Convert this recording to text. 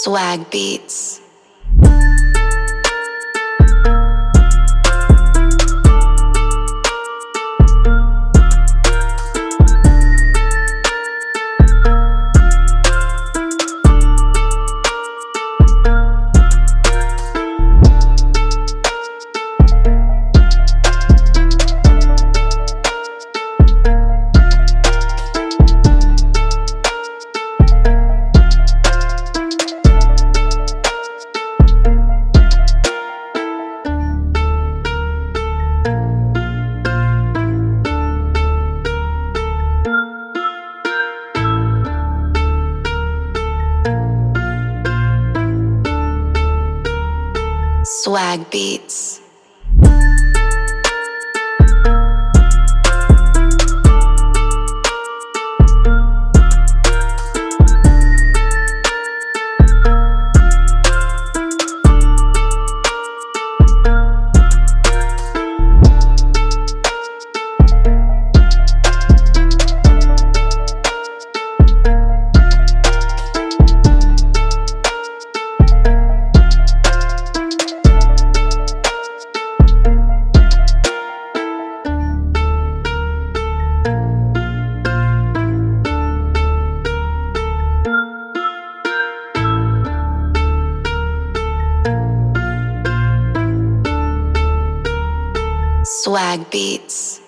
Swag Beats. Swag Beats. Swag Beats.